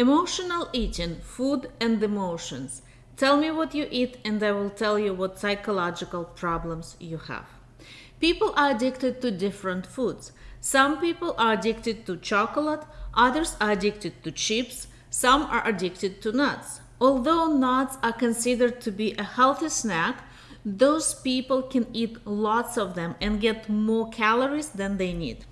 Emotional eating, food and emotions. Tell me what you eat and I will tell you what psychological problems you have. People are addicted to different foods. Some people are addicted to chocolate, others are addicted to chips, some are addicted to nuts. Although nuts are considered to be a healthy snack, those people can eat lots of them and get more calories than they need.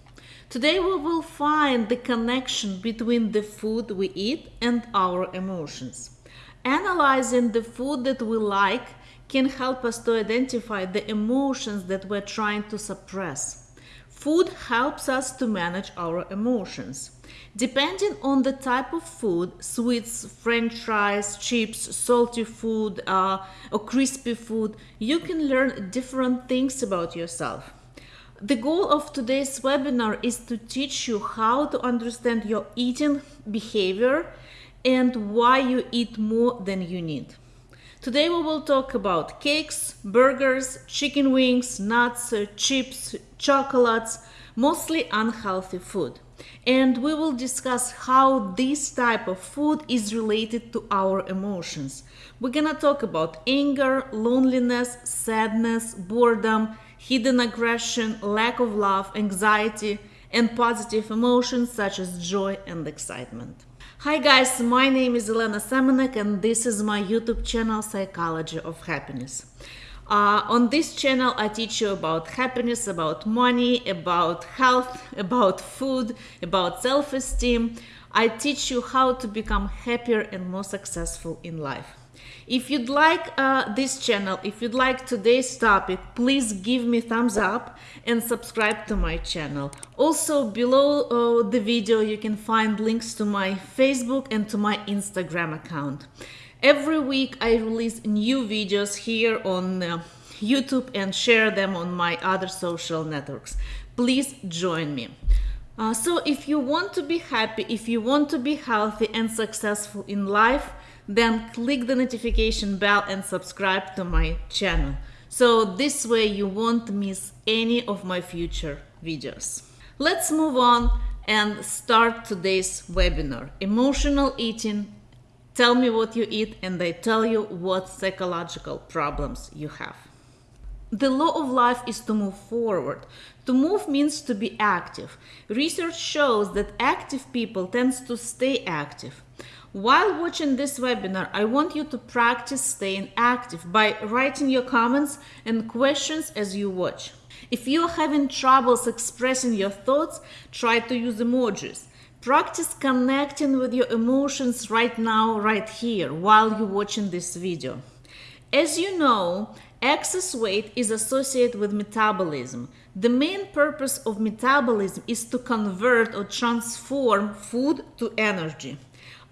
Today we will find the connection between the food we eat and our emotions. Analyzing the food that we like can help us to identify the emotions that we're trying to suppress. Food helps us to manage our emotions. Depending on the type of food, sweets, french fries, chips, salty food, uh, or crispy food, you can learn different things about yourself. The goal of today's webinar is to teach you how to understand your eating behavior and why you eat more than you need. Today we will talk about cakes, burgers, chicken wings, nuts, uh, chips, chocolates, mostly unhealthy food. And we will discuss how this type of food is related to our emotions. We're gonna talk about anger, loneliness, sadness, boredom, hidden aggression, lack of love, anxiety, and positive emotions such as joy and excitement. Hi guys, my name is Elena Semenek and this is my YouTube channel Psychology of Happiness. Uh, on this channel I teach you about happiness, about money, about health, about food, about self-esteem. I teach you how to become happier and more successful in life. If you'd like uh, this channel, if you'd like today's topic, please give me thumbs up and subscribe to my channel. Also below uh, the video you can find links to my Facebook and to my Instagram account. Every week I release new videos here on uh, YouTube and share them on my other social networks. Please join me. Uh, so if you want to be happy, if you want to be healthy and successful in life, then click the notification bell and subscribe to my channel. So this way you won't miss any of my future videos. Let's move on and start today's webinar. Emotional eating. Tell me what you eat and I tell you what psychological problems you have. The law of life is to move forward. To move means to be active. Research shows that active people tends to stay active. While watching this webinar, I want you to practice staying active by writing your comments and questions as you watch. If you're having troubles expressing your thoughts, try to use emojis. Practice connecting with your emotions right now, right here, while you're watching this video. As you know, excess weight is associated with metabolism. The main purpose of metabolism is to convert or transform food to energy.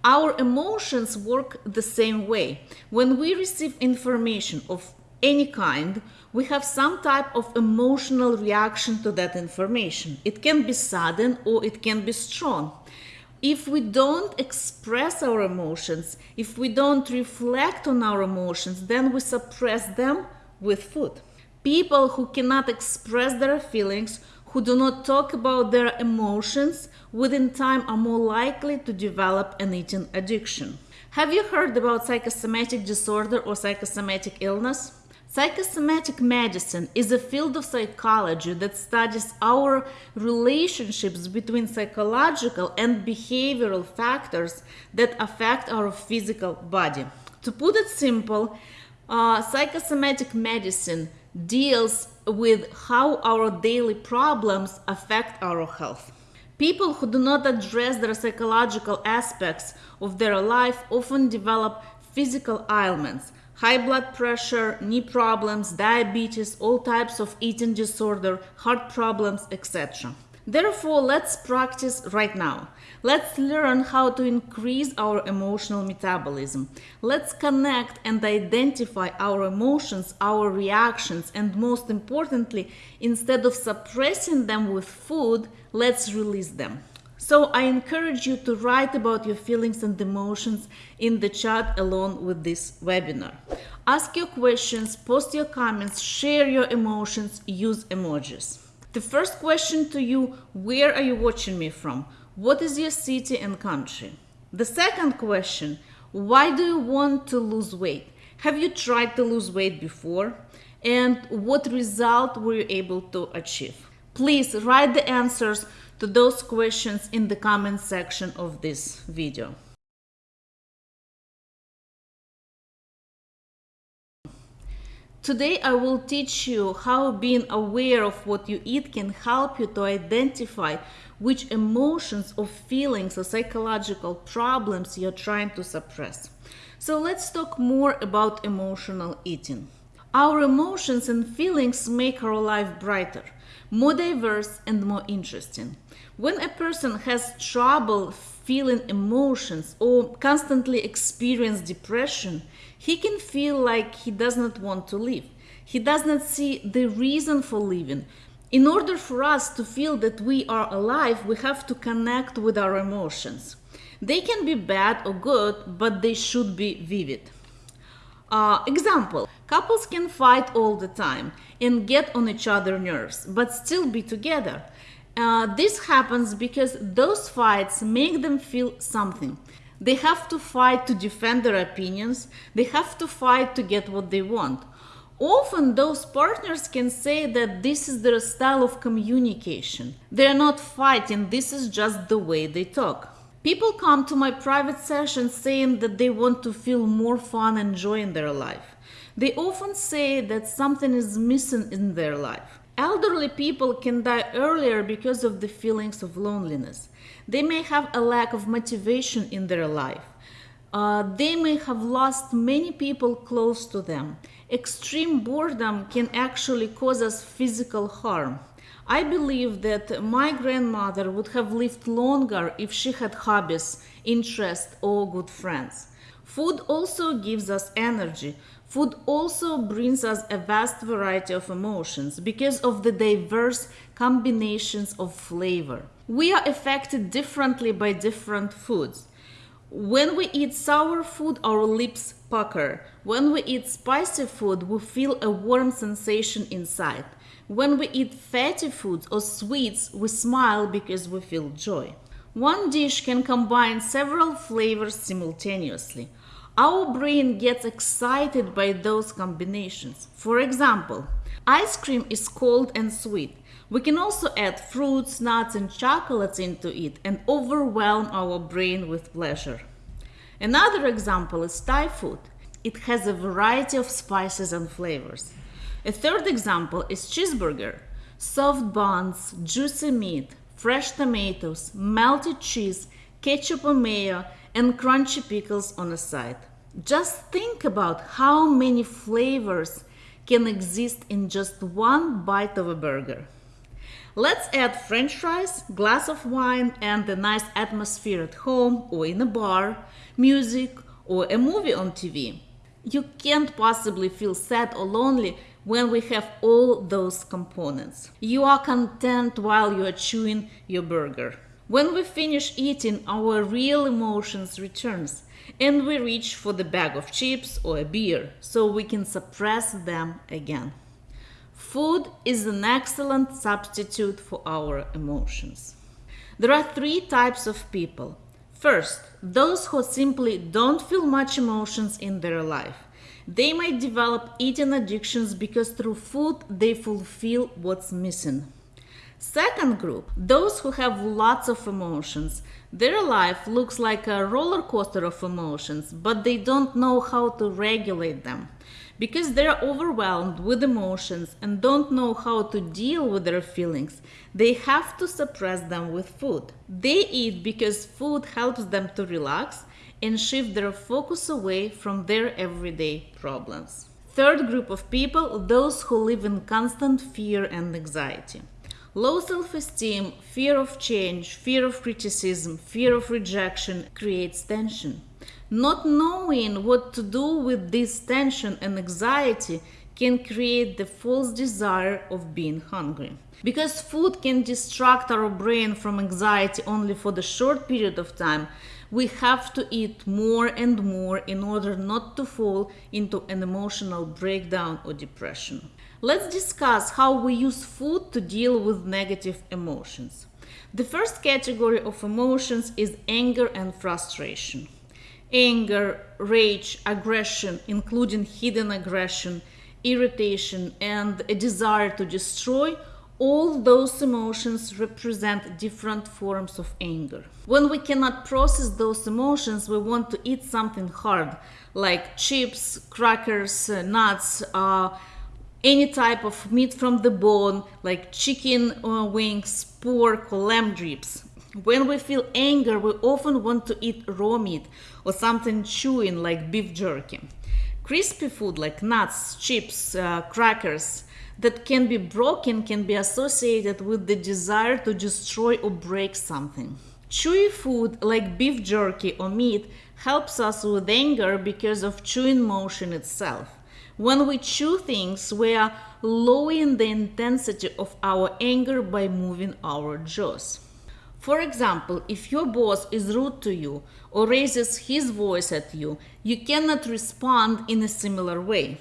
Our emotions work the same way. When we receive information of any kind, we have some type of emotional reaction to that information. It can be sudden or it can be strong. If we don't express our emotions, if we don't reflect on our emotions, then we suppress them with food. People who cannot express their feelings who do not talk about their emotions within time are more likely to develop an eating addiction. Have you heard about psychosomatic disorder or psychosomatic illness? Psychosomatic medicine is a field of psychology that studies our relationships between psychological and behavioral factors that affect our physical body. To put it simple, uh, psychosomatic medicine deals with how our daily problems affect our health. People who do not address their psychological aspects of their life often develop physical ailments, high blood pressure, knee problems, diabetes, all types of eating disorder, heart problems, etc. Therefore, let's practice right now. Let's learn how to increase our emotional metabolism. Let's connect and identify our emotions, our reactions, and most importantly, instead of suppressing them with food, let's release them. So I encourage you to write about your feelings and emotions in the chat along with this webinar. Ask your questions, post your comments, share your emotions, use emojis. The first question to you, where are you watching me from? What is your city and country? The second question why do you want to lose weight? Have you tried to lose weight before? And what result were you able to achieve? Please write the answers to those questions in the comment section of this video. Today I will teach you how being aware of what you eat can help you to identify which emotions or feelings or psychological problems you're trying to suppress. So let's talk more about emotional eating. Our emotions and feelings make our life brighter, more diverse and more interesting. When a person has trouble feeling emotions or constantly experience depression, he can feel like he does not want to live. He does not see the reason for living. In order for us to feel that we are alive, we have to connect with our emotions. They can be bad or good, but they should be vivid. Uh, example, couples can fight all the time and get on each other's nerves, but still be together. Uh, this happens because those fights make them feel something. They have to fight to defend their opinions, they have to fight to get what they want. Often those partners can say that this is their style of communication. They're not fighting, this is just the way they talk. People come to my private sessions saying that they want to feel more fun and joy in their life. They often say that something is missing in their life. Elderly people can die earlier because of the feelings of loneliness. They may have a lack of motivation in their life. Uh, they may have lost many people close to them. Extreme boredom can actually cause us physical harm. I believe that my grandmother would have lived longer if she had hobbies, interests, or good friends. Food also gives us energy. Food also brings us a vast variety of emotions because of the diverse combinations of flavor. We are affected differently by different foods. When we eat sour food, our lips pucker. When we eat spicy food, we feel a warm sensation inside. When we eat fatty foods or sweets, we smile because we feel joy. One dish can combine several flavors simultaneously. Our brain gets excited by those combinations. For example, ice cream is cold and sweet. We can also add fruits, nuts, and chocolates into it and overwhelm our brain with pleasure. Another example is Thai food. It has a variety of spices and flavors. A third example is cheeseburger. Soft buns, juicy meat, fresh tomatoes, melted cheese, ketchup or mayo, and crunchy pickles on the side. Just think about how many flavors can exist in just one bite of a burger. Let's add french fries, glass of wine, and a nice atmosphere at home or in a bar, music, or a movie on TV. You can't possibly feel sad or lonely when we have all those components. You are content while you are chewing your burger. When we finish eating, our real emotions returns and we reach for the bag of chips or a beer so we can suppress them again. Food is an excellent substitute for our emotions. There are three types of people. First, those who simply don't feel much emotions in their life. They might develop eating addictions because through food they fulfill what's missing. Second group, those who have lots of emotions. Their life looks like a roller coaster of emotions, but they don't know how to regulate them. Because they're overwhelmed with emotions and don't know how to deal with their feelings, they have to suppress them with food. They eat because food helps them to relax and shift their focus away from their everyday problems. Third group of people, those who live in constant fear and anxiety. Low self-esteem, fear of change, fear of criticism, fear of rejection creates tension. Not knowing what to do with this tension and anxiety can create the false desire of being hungry. Because food can distract our brain from anxiety only for the short period of time, we have to eat more and more in order not to fall into an emotional breakdown or depression. Let's discuss how we use food to deal with negative emotions. The first category of emotions is anger and frustration. Anger, rage, aggression, including hidden aggression, irritation, and a desire to destroy all those emotions represent different forms of anger. When we cannot process those emotions, we want to eat something hard, like chips, crackers, uh, nuts, uh, any type of meat from the bone, like chicken uh, wings, pork, or lamb drips. When we feel anger, we often want to eat raw meat or something chewing like beef jerky. Crispy food like nuts, chips, uh, crackers, that can be broken can be associated with the desire to destroy or break something. Chewy food like beef jerky or meat helps us with anger because of chewing motion itself. When we chew things, we are lowering the intensity of our anger by moving our jaws. For example, if your boss is rude to you or raises his voice at you, you cannot respond in a similar way.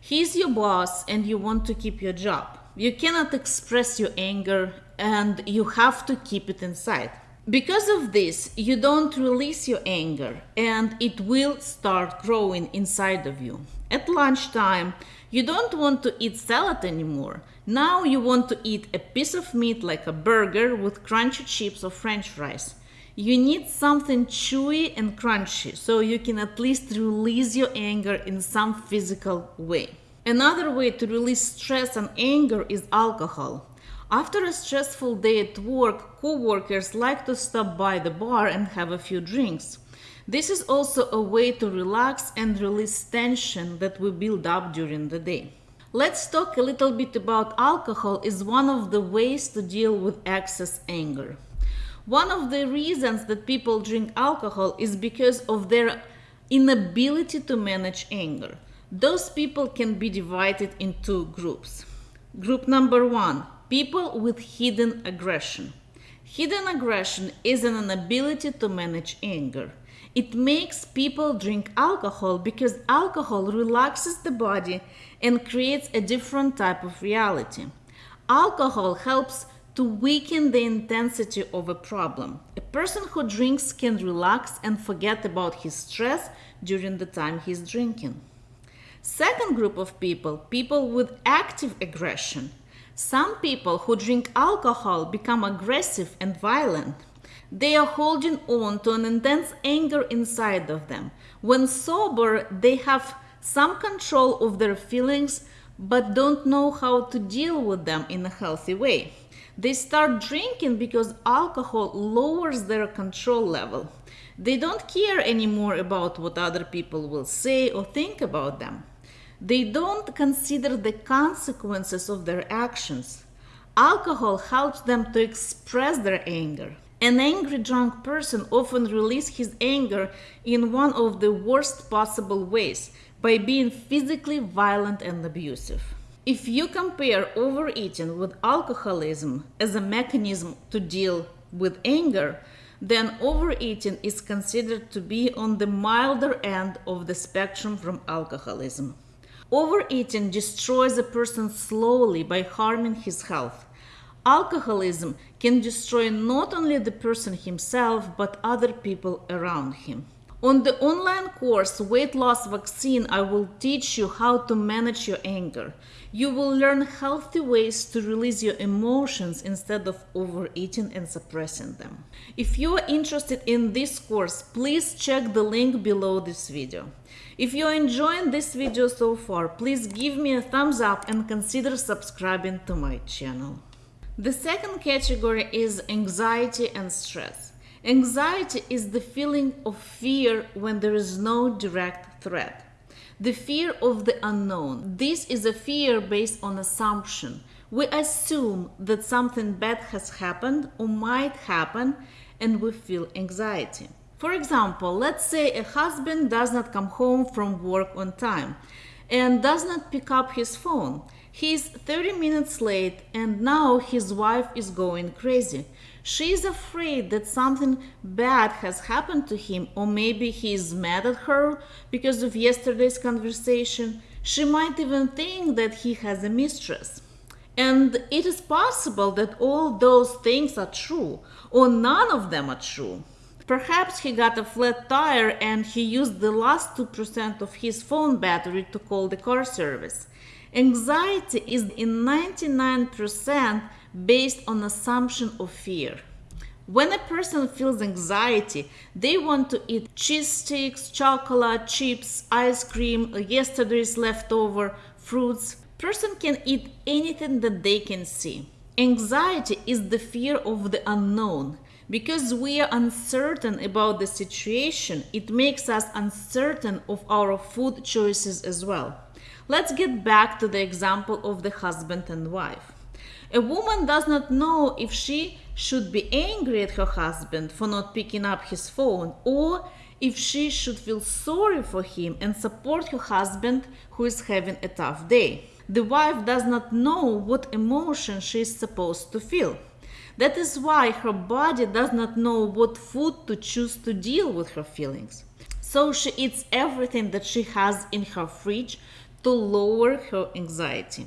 He's your boss and you want to keep your job. You cannot express your anger and you have to keep it inside. Because of this, you don't release your anger and it will start growing inside of you. At lunchtime, you don't want to eat salad anymore. Now you want to eat a piece of meat like a burger with crunchy chips or french fries. You need something chewy and crunchy so you can at least release your anger in some physical way. Another way to release stress and anger is alcohol. After a stressful day at work, co-workers like to stop by the bar and have a few drinks. This is also a way to relax and release tension that we build up during the day. Let's talk a little bit about alcohol is one of the ways to deal with excess anger. One of the reasons that people drink alcohol is because of their inability to manage anger. Those people can be divided in two groups. Group number one people with hidden aggression. Hidden aggression is an inability to manage anger. It makes people drink alcohol because alcohol relaxes the body and creates a different type of reality. Alcohol helps to weaken the intensity of a problem. A person who drinks can relax and forget about his stress during the time he's drinking. Second group of people, people with active aggression. Some people who drink alcohol become aggressive and violent. They are holding on to an intense anger inside of them. When sober, they have some control of their feelings but don't know how to deal with them in a healthy way. They start drinking because alcohol lowers their control level. They don't care anymore about what other people will say or think about them. They don't consider the consequences of their actions. Alcohol helps them to express their anger. An angry drunk person often releases his anger in one of the worst possible ways by being physically violent and abusive. If you compare overeating with alcoholism as a mechanism to deal with anger, then overeating is considered to be on the milder end of the spectrum from alcoholism. Overeating destroys a person slowly by harming his health. Alcoholism can destroy not only the person himself but other people around him. On the online course Weight Loss Vaccine, I will teach you how to manage your anger. You will learn healthy ways to release your emotions instead of overeating and suppressing them. If you are interested in this course, please check the link below this video. If you are enjoying this video so far, please give me a thumbs up and consider subscribing to my channel. The second category is anxiety and stress. Anxiety is the feeling of fear when there is no direct threat. The fear of the unknown. This is a fear based on assumption. We assume that something bad has happened or might happen and we feel anxiety. For example, let's say a husband does not come home from work on time and does not pick up his phone. He's 30 minutes late and now his wife is going crazy. She is afraid that something bad has happened to him, or maybe he is mad at her because of yesterday's conversation. She might even think that he has a mistress. And it is possible that all those things are true, or none of them are true. Perhaps he got a flat tire and he used the last 2% of his phone battery to call the car service. Anxiety is in 99% based on assumption of fear. When a person feels anxiety, they want to eat cheese sticks, chocolate, chips, ice cream, yesterday's leftover fruits. Person can eat anything that they can see. Anxiety is the fear of the unknown. Because we are uncertain about the situation, it makes us uncertain of our food choices as well. Let's get back to the example of the husband and wife. A woman does not know if she should be angry at her husband for not picking up his phone or if she should feel sorry for him and support her husband who is having a tough day. The wife does not know what emotion she is supposed to feel. That is why her body does not know what food to choose to deal with her feelings. So she eats everything that she has in her fridge to lower her anxiety.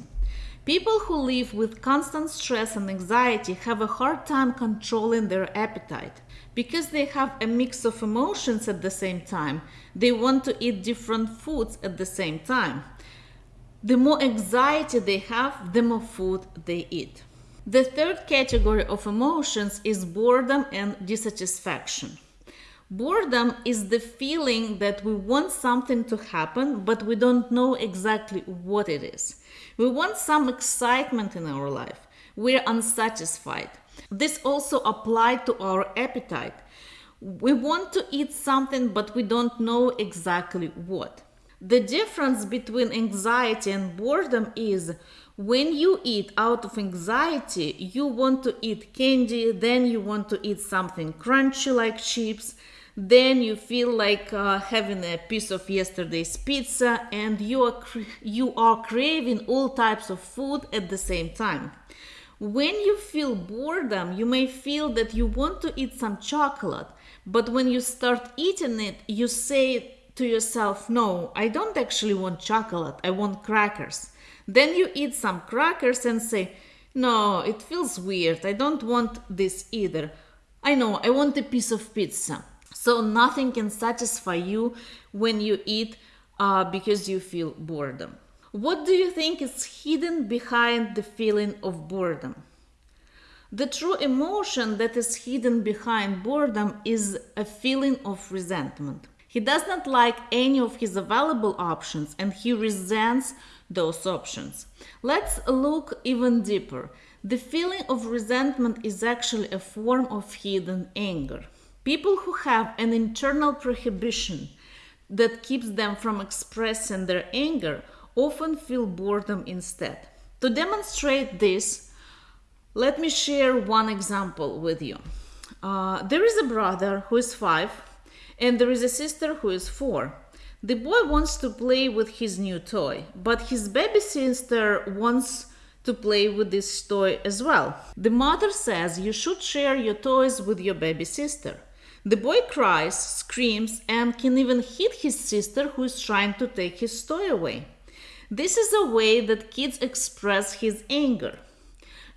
People who live with constant stress and anxiety have a hard time controlling their appetite. Because they have a mix of emotions at the same time, they want to eat different foods at the same time. The more anxiety they have, the more food they eat. The third category of emotions is boredom and dissatisfaction. Boredom is the feeling that we want something to happen, but we don't know exactly what it is. We want some excitement in our life. We're unsatisfied. This also applies to our appetite. We want to eat something, but we don't know exactly what. The difference between anxiety and boredom is when you eat out of anxiety, you want to eat candy, then you want to eat something crunchy like chips, then you feel like uh, having a piece of yesterday's pizza and you are you are craving all types of food at the same time. When you feel boredom, you may feel that you want to eat some chocolate, but when you start eating it, you say to yourself, No, I don't actually want chocolate, I want crackers. Then you eat some crackers and say, No, it feels weird. I don't want this either. I know, I want a piece of pizza. So nothing can satisfy you when you eat uh, because you feel boredom. What do you think is hidden behind the feeling of boredom? The true emotion that is hidden behind boredom is a feeling of resentment. He does not like any of his available options and he resents those options. Let's look even deeper. The feeling of resentment is actually a form of hidden anger. People who have an internal prohibition that keeps them from expressing their anger often feel boredom instead. To demonstrate this, let me share one example with you. Uh, there is a brother who is five, and there is a sister who is four. The boy wants to play with his new toy, but his baby sister wants to play with this toy as well. The mother says you should share your toys with your baby sister. The boy cries, screams, and can even hit his sister who is trying to take his toy away. This is a way that kids express his anger.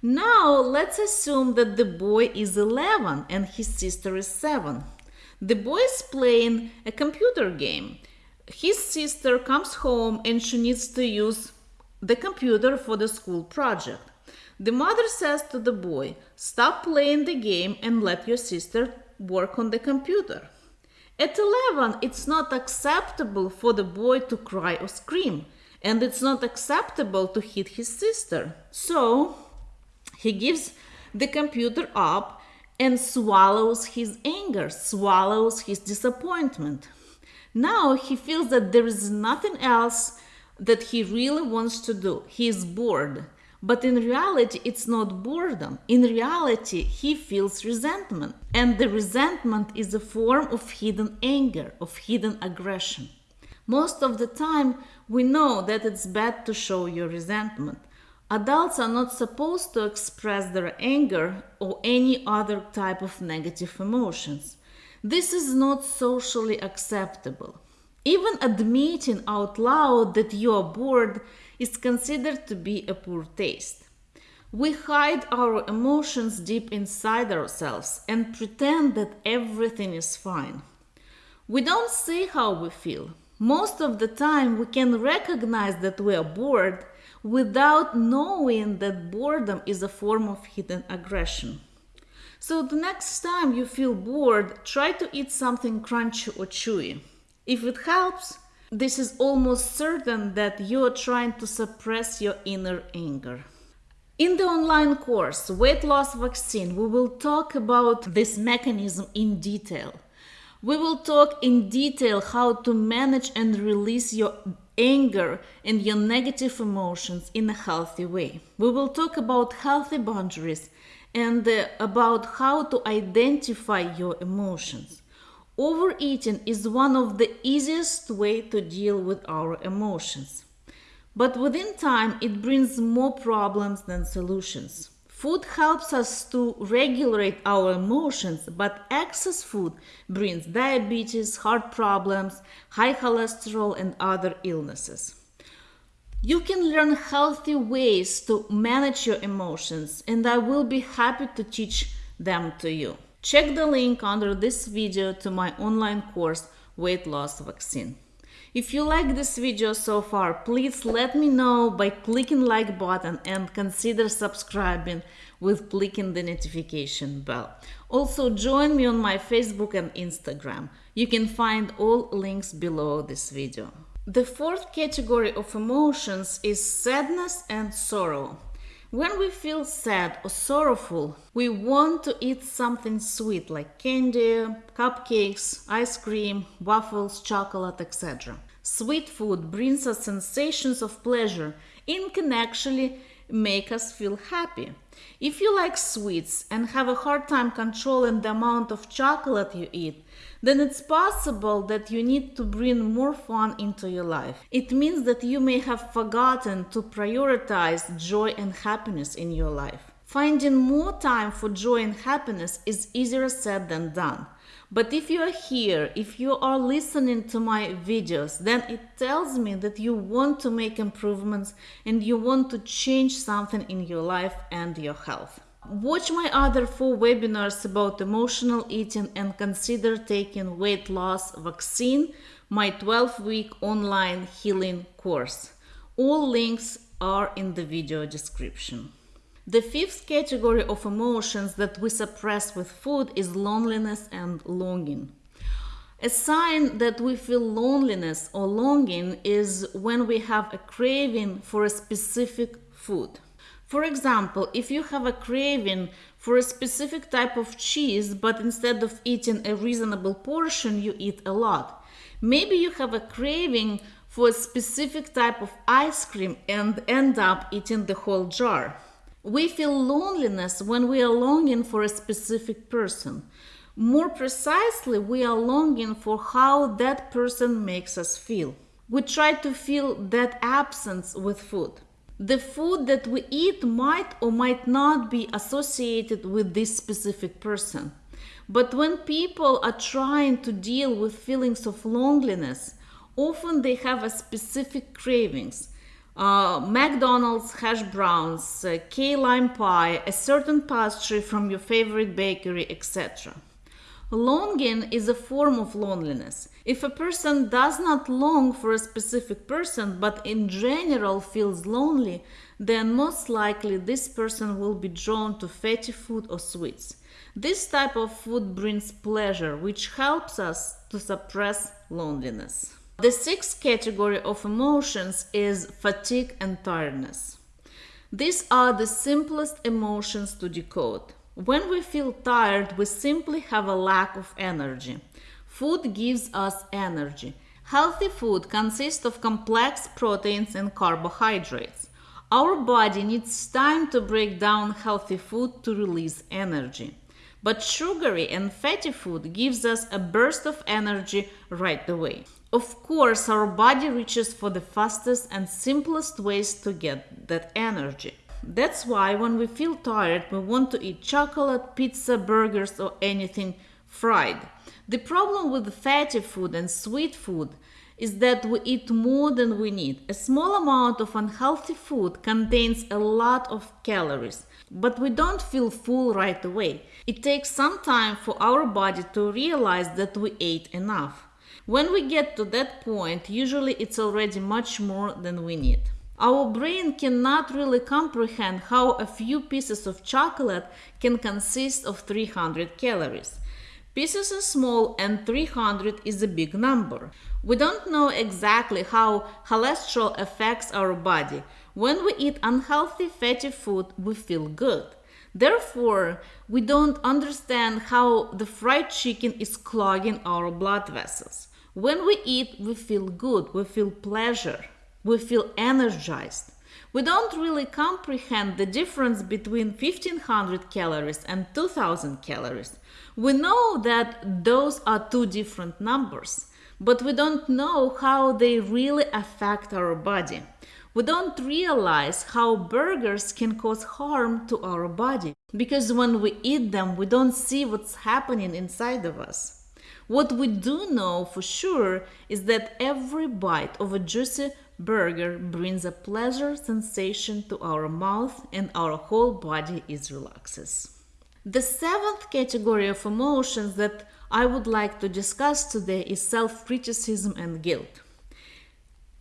Now let's assume that the boy is 11 and his sister is 7. The boy is playing a computer game his sister comes home and she needs to use the computer for the school project. The mother says to the boy, Stop playing the game and let your sister work on the computer. At 11, it's not acceptable for the boy to cry or scream, and it's not acceptable to hit his sister. So he gives the computer up and swallows his anger, swallows his disappointment. Now he feels that there is nothing else that he really wants to do. He is bored. But in reality, it's not boredom. In reality, he feels resentment. And the resentment is a form of hidden anger, of hidden aggression. Most of the time, we know that it's bad to show your resentment. Adults are not supposed to express their anger or any other type of negative emotions. This is not socially acceptable. Even admitting out loud that you are bored is considered to be a poor taste. We hide our emotions deep inside ourselves and pretend that everything is fine. We don't say how we feel. Most of the time, we can recognize that we are bored without knowing that boredom is a form of hidden aggression. So, the next time you feel bored, try to eat something crunchy or chewy. If it helps, this is almost certain that you are trying to suppress your inner anger. In the online course, Weight Loss Vaccine, we will talk about this mechanism in detail. We will talk in detail how to manage and release your anger and your negative emotions in a healthy way. We will talk about healthy boundaries and uh, about how to identify your emotions. Overeating is one of the easiest way to deal with our emotions. But within time, it brings more problems than solutions. Food helps us to regulate our emotions, but excess food brings diabetes, heart problems, high cholesterol, and other illnesses. You can learn healthy ways to manage your emotions, and I will be happy to teach them to you. Check the link under this video to my online course, Weight Loss Vaccine. If you like this video so far, please let me know by clicking like button and consider subscribing with clicking the notification bell. Also join me on my Facebook and Instagram. You can find all links below this video. The fourth category of emotions is sadness and sorrow. When we feel sad or sorrowful, we want to eat something sweet like candy, cupcakes, ice cream, waffles, chocolate, etc. Sweet food brings us sensations of pleasure can actually make us feel happy. If you like sweets and have a hard time controlling the amount of chocolate you eat, then it's possible that you need to bring more fun into your life. It means that you may have forgotten to prioritize joy and happiness in your life. Finding more time for joy and happiness is easier said than done. But if you are here, if you are listening to my videos, then it tells me that you want to make improvements and you want to change something in your life and your health. Watch my other four webinars about emotional eating and consider taking weight loss vaccine, my 12 week online healing course. All links are in the video description. The fifth category of emotions that we suppress with food is loneliness and longing. A sign that we feel loneliness or longing is when we have a craving for a specific food. For example, if you have a craving for a specific type of cheese, but instead of eating a reasonable portion, you eat a lot. Maybe you have a craving for a specific type of ice cream and end up eating the whole jar. We feel loneliness when we are longing for a specific person. More precisely, we are longing for how that person makes us feel. We try to feel that absence with food. The food that we eat might or might not be associated with this specific person. But when people are trying to deal with feelings of loneliness, often they have a specific cravings uh, McDonald's hash browns, uh, key lime pie, a certain pastry from your favorite bakery, etc. Longing is a form of loneliness. If a person does not long for a specific person but in general feels lonely, then most likely this person will be drawn to fatty food or sweets. This type of food brings pleasure, which helps us to suppress loneliness. The sixth category of emotions is fatigue and tiredness. These are the simplest emotions to decode. When we feel tired, we simply have a lack of energy. Food gives us energy. Healthy food consists of complex proteins and carbohydrates. Our body needs time to break down healthy food to release energy. But sugary and fatty food gives us a burst of energy right away. Of course, our body reaches for the fastest and simplest ways to get that energy. That's why when we feel tired, we want to eat chocolate, pizza, burgers, or anything fried. The problem with fatty food and sweet food is that we eat more than we need. A small amount of unhealthy food contains a lot of calories, but we don't feel full right away. It takes some time for our body to realize that we ate enough. When we get to that point, usually it's already much more than we need. Our brain cannot really comprehend how a few pieces of chocolate can consist of 300 calories. Pieces are small and 300 is a big number. We don't know exactly how cholesterol affects our body. When we eat unhealthy fatty food, we feel good. Therefore, we don't understand how the fried chicken is clogging our blood vessels. When we eat, we feel good, we feel pleasure, we feel energized. We don't really comprehend the difference between 1500 calories and 2000 calories. We know that those are two different numbers, but we don't know how they really affect our body. We don't realize how burgers can cause harm to our body because when we eat them, we don't see what's happening inside of us. What we do know for sure is that every bite of a juicy burger brings a pleasure sensation to our mouth and our whole body is relaxes. The seventh category of emotions that I would like to discuss today is self-criticism and guilt.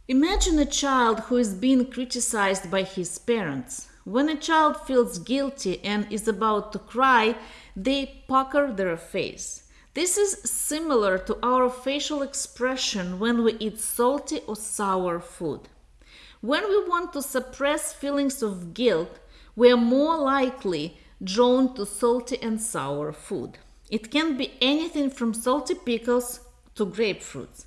Imagine a child who is being criticized by his parents. When a child feels guilty and is about to cry, they pucker their face. This is similar to our facial expression when we eat salty or sour food. When we want to suppress feelings of guilt, we are more likely drawn to salty and sour food. It can be anything from salty pickles to grapefruits.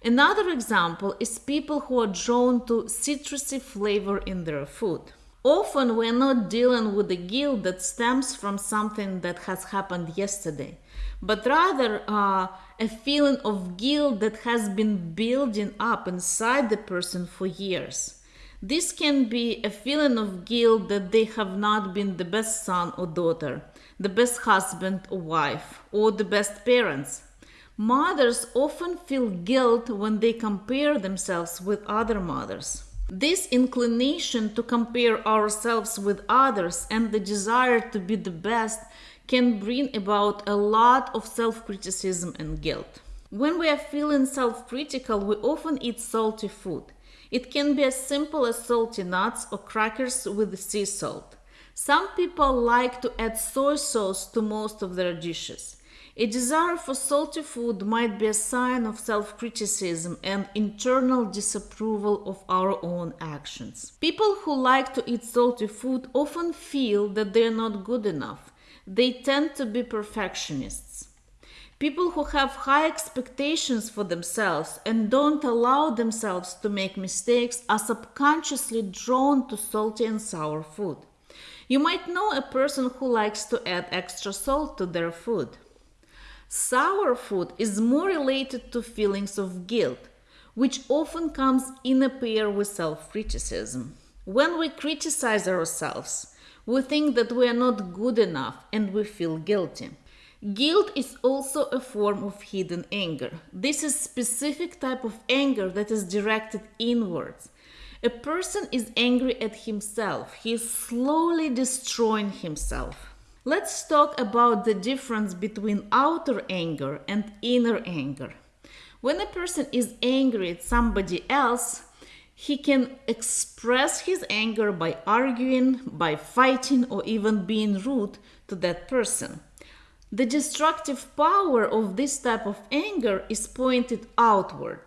Another example is people who are drawn to citrusy flavor in their food. Often we're not dealing with the guilt that stems from something that has happened yesterday, but rather uh, a feeling of guilt that has been building up inside the person for years. This can be a feeling of guilt that they have not been the best son or daughter, the best husband or wife, or the best parents. Mothers often feel guilt when they compare themselves with other mothers. This inclination to compare ourselves with others and the desire to be the best can bring about a lot of self criticism and guilt. When we are feeling self critical, we often eat salty food. It can be as simple as salty nuts or crackers with sea salt. Some people like to add soy sauce to most of their dishes. A desire for salty food might be a sign of self criticism and internal disapproval of our own actions. People who like to eat salty food often feel that they are not good enough. They tend to be perfectionists. People who have high expectations for themselves and don't allow themselves to make mistakes are subconsciously drawn to salty and sour food. You might know a person who likes to add extra salt to their food. Sour food is more related to feelings of guilt, which often comes in a pair with self criticism. When we criticize ourselves, we think that we are not good enough and we feel guilty. Guilt is also a form of hidden anger. This is specific type of anger that is directed inwards. A person is angry at himself. He is slowly destroying himself. Let's talk about the difference between outer anger and inner anger. When a person is angry at somebody else, he can express his anger by arguing, by fighting, or even being rude to that person. The destructive power of this type of anger is pointed outward.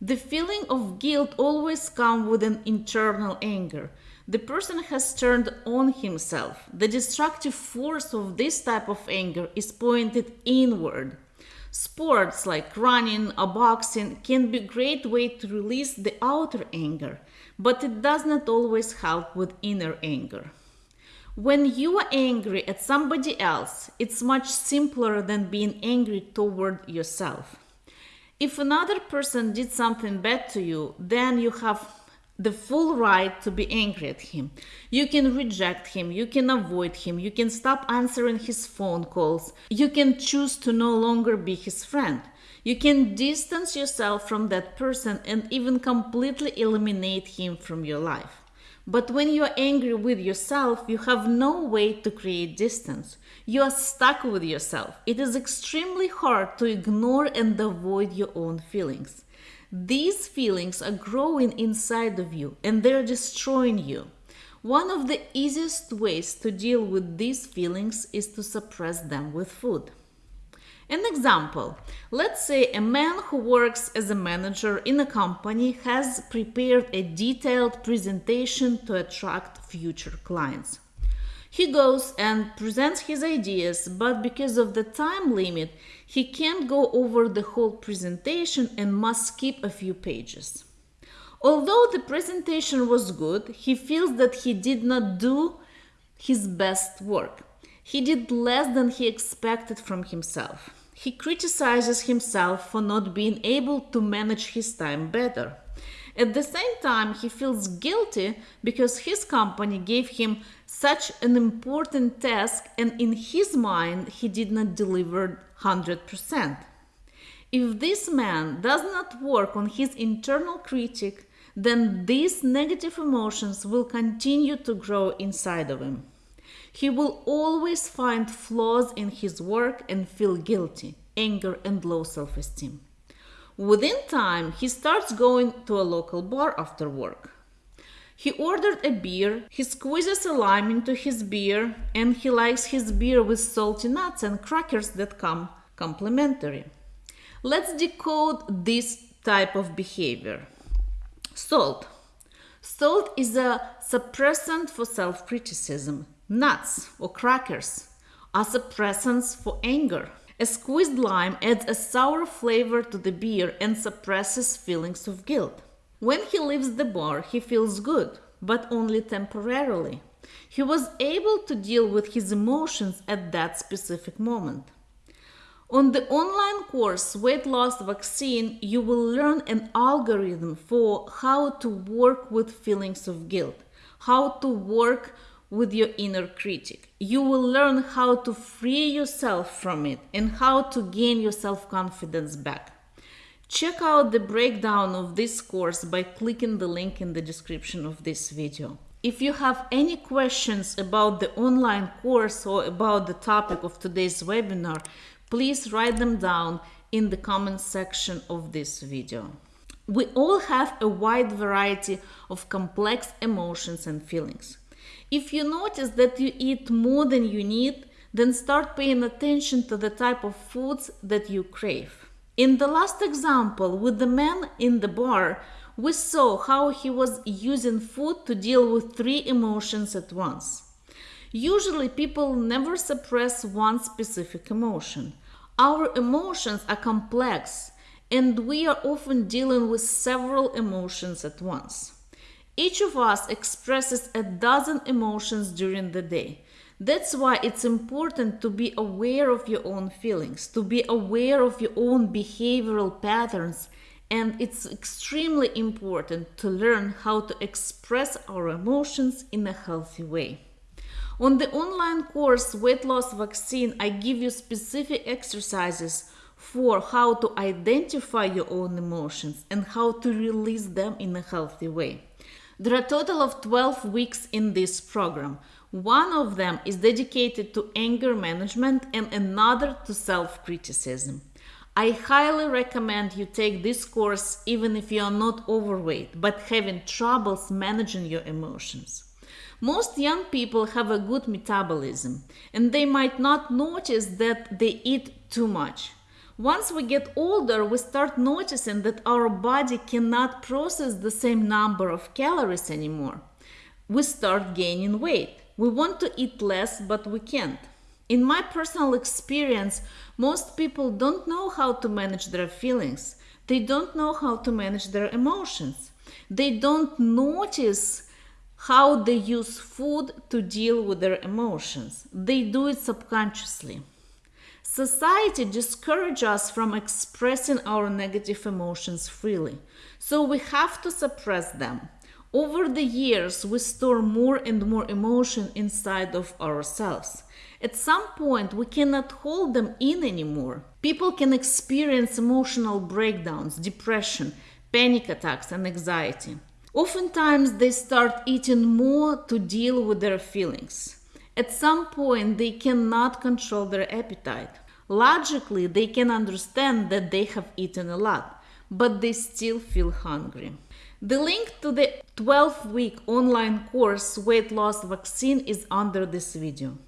The feeling of guilt always comes with an internal anger. The person has turned on himself. The destructive force of this type of anger is pointed inward. Sports like running or boxing can be a great way to release the outer anger, but it does not always help with inner anger. When you are angry at somebody else, it's much simpler than being angry toward yourself. If another person did something bad to you, then you have the full right to be angry at him. You can reject him, you can avoid him, you can stop answering his phone calls, you can choose to no longer be his friend. You can distance yourself from that person and even completely eliminate him from your life. But when you are angry with yourself, you have no way to create distance. You are stuck with yourself. It is extremely hard to ignore and avoid your own feelings. These feelings are growing inside of you and they're destroying you. One of the easiest ways to deal with these feelings is to suppress them with food. An example let's say a man who works as a manager in a company has prepared a detailed presentation to attract future clients. He goes and presents his ideas, but because of the time limit, he can't go over the whole presentation and must skip a few pages. Although the presentation was good, he feels that he did not do his best work. He did less than he expected from himself. He criticizes himself for not being able to manage his time better. At the same time, he feels guilty because his company gave him such an important task and in his mind he did not deliver 100%. If this man does not work on his internal critic, then these negative emotions will continue to grow inside of him. He will always find flaws in his work and feel guilty, anger, and low self esteem. Within time, he starts going to a local bar after work. He ordered a beer, he squeezes a lime into his beer, and he likes his beer with salty nuts and crackers that come complimentary. Let's decode this type of behavior. Salt. Salt is a suppressant for self criticism. Nuts or crackers are suppressants for anger. A squeezed lime adds a sour flavor to the beer and suppresses feelings of guilt. When he leaves the bar, he feels good, but only temporarily. He was able to deal with his emotions at that specific moment. On the online course Weight Loss Vaccine, you will learn an algorithm for how to work with feelings of guilt, how to work with your inner critic. You will learn how to free yourself from it and how to gain your self confidence back. Check out the breakdown of this course by clicking the link in the description of this video. If you have any questions about the online course or about the topic of today's webinar, please write them down in the comment section of this video. We all have a wide variety of complex emotions and feelings. If you notice that you eat more than you need, then start paying attention to the type of foods that you crave. In the last example with the man in the bar, we saw how he was using food to deal with three emotions at once. Usually, people never suppress one specific emotion. Our emotions are complex, and we are often dealing with several emotions at once. Each of us expresses a dozen emotions during the day. That's why it's important to be aware of your own feelings, to be aware of your own behavioral patterns, and it's extremely important to learn how to express our emotions in a healthy way. On the online course Weight Loss Vaccine, I give you specific exercises for how to identify your own emotions and how to release them in a healthy way. There are a total of 12 weeks in this program. One of them is dedicated to anger management and another to self criticism. I highly recommend you take this course even if you are not overweight but having troubles managing your emotions. Most young people have a good metabolism and they might not notice that they eat too much. Once we get older, we start noticing that our body cannot process the same number of calories anymore. We start gaining weight. We want to eat less, but we can't. In my personal experience, most people don't know how to manage their feelings. They don't know how to manage their emotions. They don't notice how they use food to deal with their emotions. They do it subconsciously. Society discourages us from expressing our negative emotions freely, so we have to suppress them. Over the years, we store more and more emotion inside of ourselves. At some point, we cannot hold them in anymore. People can experience emotional breakdowns, depression, panic attacks, and anxiety. Oftentimes, they start eating more to deal with their feelings. At some point, they cannot control their appetite. Logically, they can understand that they have eaten a lot, but they still feel hungry. The link to the 12 week online course Weight Loss Vaccine is under this video.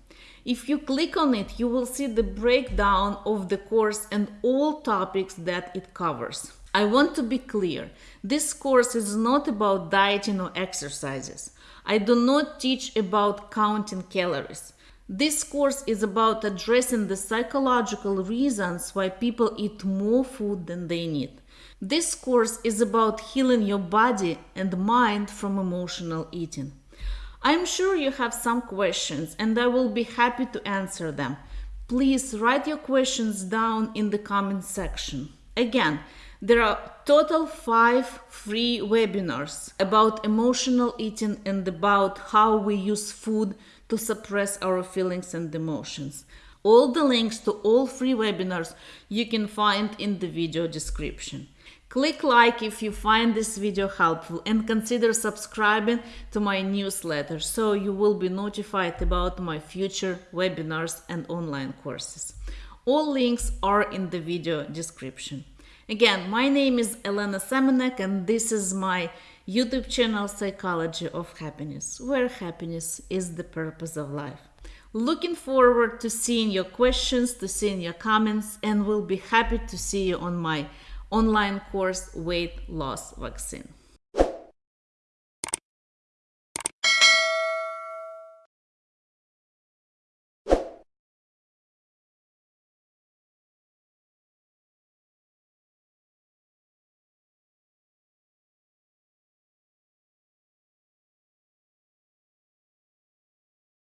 If you click on it, you will see the breakdown of the course and all topics that it covers. I want to be clear this course is not about dieting or exercises. I do not teach about counting calories. This course is about addressing the psychological reasons why people eat more food than they need. This course is about healing your body and mind from emotional eating. I'm sure you have some questions and I will be happy to answer them. Please write your questions down in the comment section. Again, there are total 5 free webinars about emotional eating and about how we use food to suppress our feelings and emotions. All the links to all free webinars you can find in the video description. Click like if you find this video helpful and consider subscribing to my newsletter so you will be notified about my future webinars and online courses. All links are in the video description. Again, my name is Elena Semenek and this is my YouTube channel Psychology of Happiness, where happiness is the purpose of life. Looking forward to seeing your questions, to seeing your comments, and will be happy to see you on my online course weight loss vaccine.